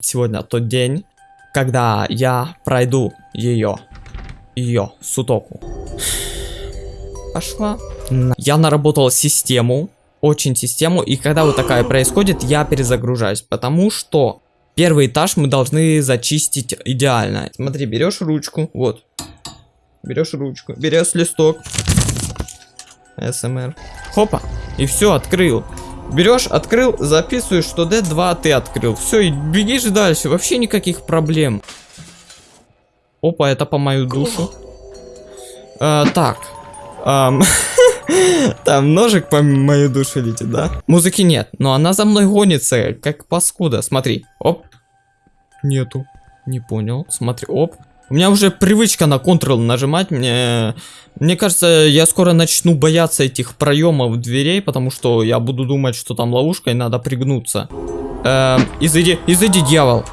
Сегодня тот день, когда я пройду ее, ее, сутоку. Пошла. Я наработал систему, очень систему, и когда вот такая происходит, я перезагружаюсь, потому что первый этаж мы должны зачистить идеально. Смотри, берешь ручку, вот, берешь ручку, берешь листок, СМР, хопа, и все, открыл. Берешь, открыл, записываешь, что D2 ты открыл. Все, и бегишь дальше. Вообще никаких проблем. Опа, это по мою душу. Э, так. Ам, Там ножик по мою душу летит, да? Музыки нет, но она за мной гонится, как паскуда. Смотри, оп. Нету. Не понял. Смотри, оп. У меня уже привычка на Ctrl нажимать. Мне, мне кажется, я скоро начну бояться этих проемов дверей, потому что я буду думать, что там ловушка и надо пригнуться. Эм, изыди, изыди, дьявол.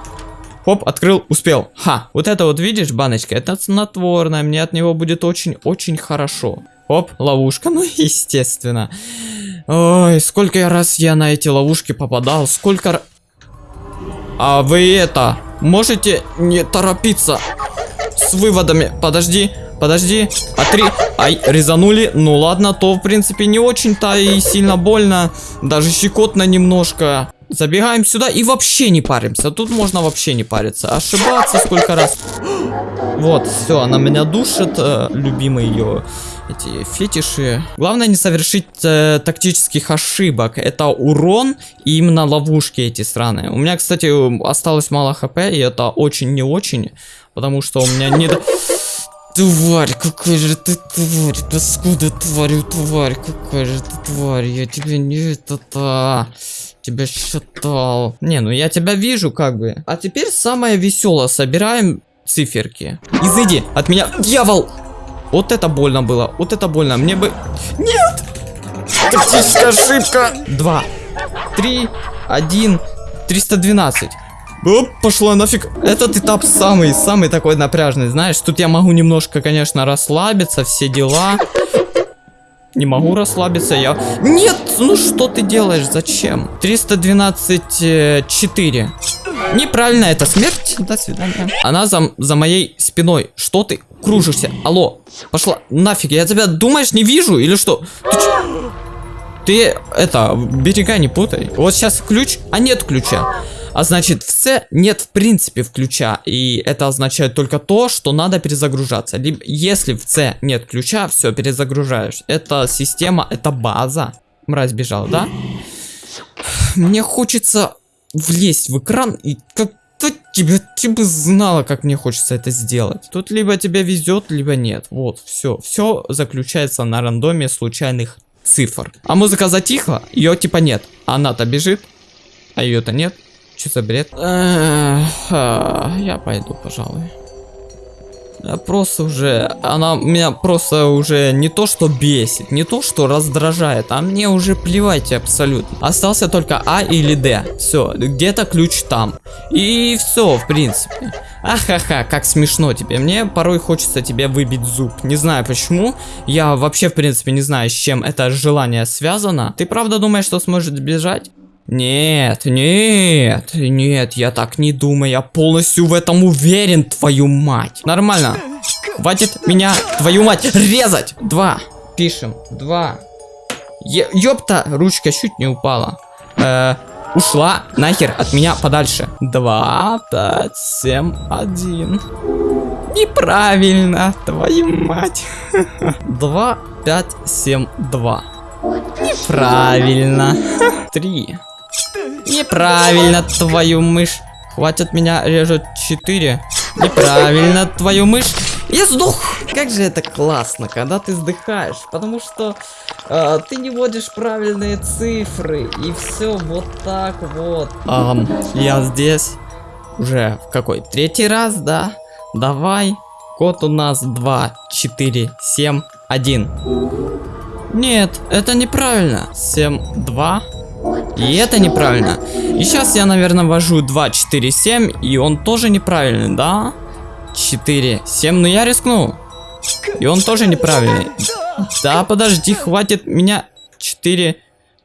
Хоп, открыл, успел. Ха, вот это вот видишь, баночка, это снотворное, мне от него будет очень-очень хорошо. Оп, ловушка, ну естественно. Ой, сколько раз я на эти ловушки попадал, сколько... А вы это, можете не торопиться с выводами? Подожди, подожди, а три... Ай, резанули, ну ладно, то в принципе не очень-то и сильно больно, даже щекотно немножко. Забегаем сюда и вообще не паримся. Тут можно вообще не париться. Ошибаться сколько раз. Вот, все, она меня душит. э, ее эти фетиши. Главное не совершить э, тактических ошибок. Это урон и именно ловушки эти странные. У меня, кстати, осталось мало хп, и это очень не очень. Потому что у меня не... до- Тварь, какая же ты тварь, паскуда тварь, тварь, какая же ты тварь, я тебя не это-то, тебя считал. Не, ну я тебя вижу как бы. А теперь самое веселое, собираем циферки. Изыди от меня, дьявол! Вот это больно было, вот это больно, мне бы... Нет! Тактическая ошибка! Два, три, один, 312. Оп, пошла нафиг. Этот этап самый, самый такой напряжный, знаешь. Тут я могу немножко, конечно, расслабиться, все дела. Не могу расслабиться, я... Нет, ну что ты делаешь, зачем? 312, э, 4. Неправильно, это смерть. До свидания. Она за, за моей спиной. Что ты кружишься? Алло, пошла нафиг. Я тебя, думаешь, не вижу или что? Ты чё? Ты, это, берега не путай. Вот сейчас ключ, а нет ключа. А значит, в С нет в принципе ключа. И это означает только то, что надо перезагружаться. Либо, если в С нет ключа, все, перезагружаешь. Это система, это база. Мразь бежал, да? Мне хочется влезть в экран и как то тебе, ты бы знала, как мне хочется это сделать. Тут либо тебе везет, либо нет. Вот, все. Все заключается на рандоме случайных цифр. А музыка затихла, ее типа нет. Она-то бежит, а ее-то нет. Что за бред? Я пойду, пожалуй. Я просто уже, она меня просто уже не то что бесит, не то что раздражает, а мне уже плевать абсолютно. Остался только А или Д. Все, где-то ключ там. И все, в принципе. Ахаха, как смешно тебе. Мне порой хочется тебе выбить зуб. Не знаю почему. Я вообще, в принципе, не знаю, с чем это желание связано. Ты правда думаешь, что сможешь сбежать? Нет, нет, нет, я так не думаю, я полностью в этом уверен, твою мать. Нормально. Хватит меня, твою мать, резать. Два. Пишем. Два. Е ёпта, ручка чуть не упала. Э, ушла нахер от меня подальше. Два, пять, семь, один. Неправильно, твою мать. Два, пять, семь, два. Неправильно. Три. Неправильно, твою мышь. Хватит меня режут 4. Неправильно, твою мышь. Я сдох. Как же это классно, когда ты сдыхаешь. Потому что э, ты не вводишь правильные цифры. И все вот так вот. Ам, я здесь. Уже в какой? Третий раз, да? Давай. Код у нас 2, 4, 7, 1. Нет, это неправильно. 7, 2. И это неправильно. И сейчас я, наверное, ввожу 2, 4, 7. И он тоже неправильный, да? 4, 7. Ну я рискну. И он тоже неправильный. Да, подожди, хватит меня. 4.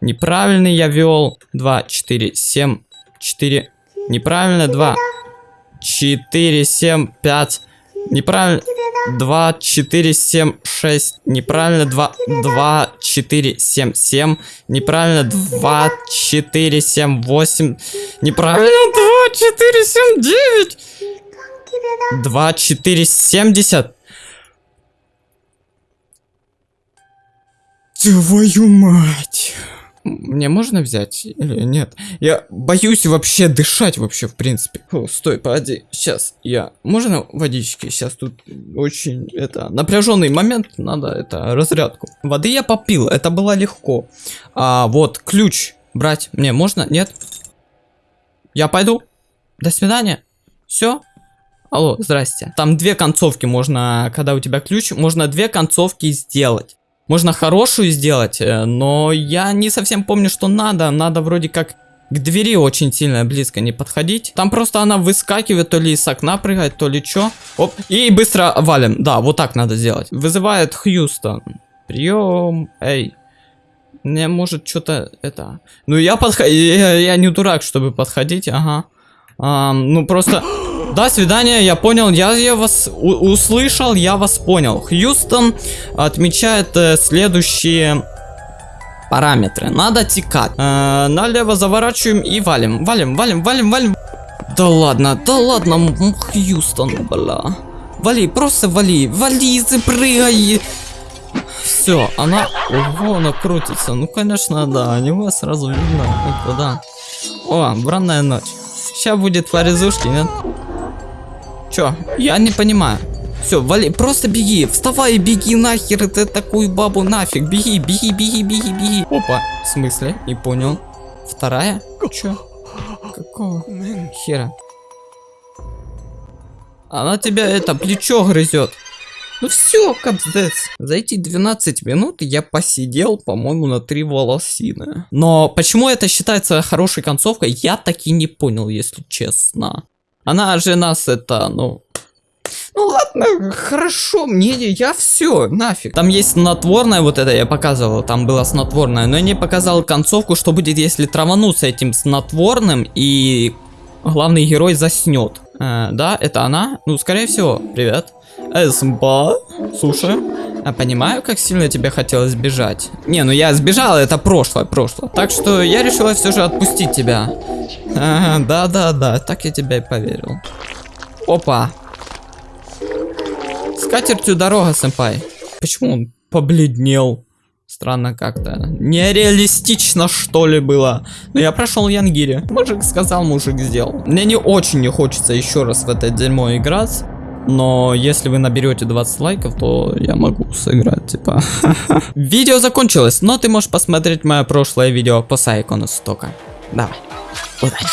Неправильный я вел. 2, 4, 7, 4. Неправильно, 2. 4, 7, 5. Неправильно. 2, 4, 7, 6. Неправильно. 2, 2, 4, 7, 7. Неправильно. 2, 4, 7, 8. Неправильно. 2, 4, 7, 9. 2, 4, 70. Твою мать. Мне можно взять или нет? Я боюсь вообще дышать вообще, в принципе. О, стой, погоди. Сейчас я... Можно водички? Сейчас тут очень, это, напряженный момент. Надо, это, разрядку. Воды я попил, это было легко. А вот ключ брать мне можно? Нет? Я пойду. До свидания. Все? Алло, здрасте. Там две концовки можно, когда у тебя ключ, можно две концовки сделать. Можно хорошую сделать, э, но я не совсем помню, что надо. Надо вроде как к двери очень сильно близко не подходить. Там просто она выскакивает, то ли из окна прыгает, то ли что. Оп, и быстро валим. Да, вот так надо сделать. Вызывает Хьюстон. Прием. Эй. Мне может что-то это... Ну я подхожу... Я, я не дурак, чтобы подходить, ага. А, ну просто... До свидания, я понял, я, я вас услышал, я вас понял. Хьюстон отмечает э, следующие параметры. Надо текать. Э, налево заворачиваем и валим. Валим, валим, валим, валим. Да ладно, да ладно, Хьюстон, бля. Вали, просто вали, вали, запрыгай. Все, она... Ого, она крутится. Ну, конечно, да, него сразу видно. Это да. О, бранная ночь. Сейчас будет фаризушки, нет? Чё? Я не понимаю. Все, вали, просто беги, вставай беги нахер, ты такую бабу нафиг, беги, беги, беги, беги, беги. Опа, в смысле? Не понял. Вторая? Чё? Какого хера? Она тебя это плечо грызет. Ну все, капздец. За эти 12 минут я посидел, по-моему, на три волосины. Но почему это считается хорошей концовкой, я так и не понял, если честно. Она же нас это, ну... Ну ладно, хорошо, мне я все, нафиг. Там есть снотворное, вот это я показывал, там было снотворное, но я не показал концовку, что будет, если травануться этим снотворным и главный герой заснет. Э, да, это она? Ну, скорее всего, привет. Эсмба, слушай, я понимаю, как сильно тебе хотелось сбежать. Не, ну я сбежал, это прошлое, прошлое. Так что я решила все же отпустить тебя. Да-да-да, так я тебя и поверил. Опа. С дорога, сэмпай. Почему он побледнел? Странно как-то. Нереалистично, что ли, было. Но я прошел Янгири. Мужик сказал, мужик сделал. Мне не очень не хочется еще раз в это дерьмо играть. Но если вы наберете 20 лайков, то я могу сыграть, типа. Видео закончилось, но ты можешь посмотреть мое прошлое видео по Сайкону Стока. Давай, удачи.